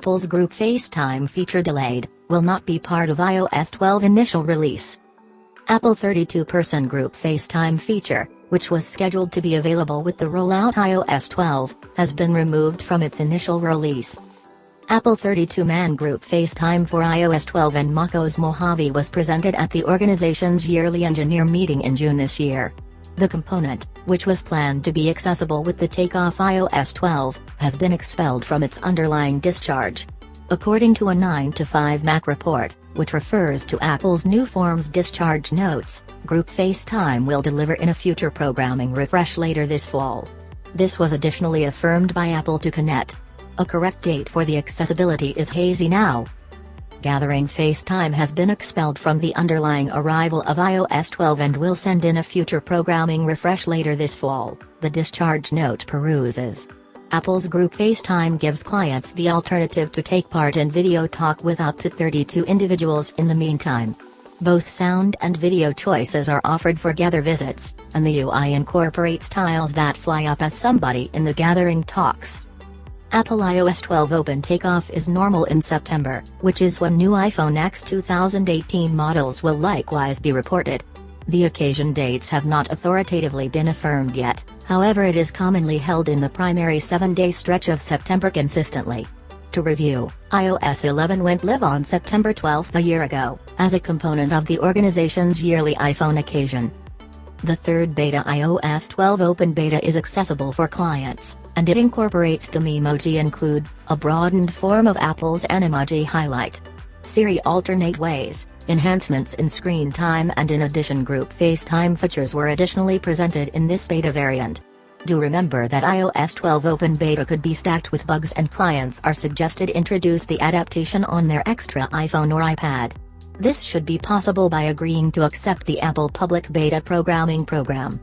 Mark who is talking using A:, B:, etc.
A: Apple's group FaceTime feature delayed, will not be part of iOS 12 initial release. Apple 32-person group FaceTime feature, which was scheduled to be available with the rollout iOS 12, has been removed from its initial release. Apple 32-man group FaceTime for iOS 12 and macOS Mojave was presented at the organization's yearly engineer meeting in June this year. The component, which was planned to be accessible with the takeoff iOS 12, has been expelled from its underlying discharge. According to a 9 to 5 Mac report, which refers to Apple's new Forms discharge notes, Group FaceTime will deliver in a future programming refresh later this fall. This was additionally affirmed by Apple to CNET. A correct date for the accessibility is hazy now, Gathering FaceTime has been expelled from the underlying arrival of iOS 12 and will send in a future programming refresh later this fall, the discharge note peruses. Apple's group FaceTime gives clients the alternative to take part in video talk with up to 32 individuals in the meantime. Both sound and video choices are offered for gather visits, and the UI incorporates tiles that fly up as somebody in the gathering talks. Apple iOS 12 Open Takeoff is normal in September, which is when new iPhone X 2018 models will likewise be reported. The occasion dates have not authoritatively been affirmed yet, however it is commonly held in the primary 7-day stretch of September consistently. To review, iOS 11 went live on September 12 a year ago, as a component of the organization's yearly iPhone occasion. The third beta iOS 12 Open Beta is accessible for clients, and it incorporates the Memoji include, a broadened form of Apple's Animoji highlight. Siri alternate ways, enhancements in screen time and in addition group FaceTime features were additionally presented in this beta variant. Do remember that iOS 12 Open Beta could be stacked with bugs and clients are suggested introduce the adaptation on their extra iPhone or iPad. This should be possible by agreeing to accept the Apple Public Beta Programming Program.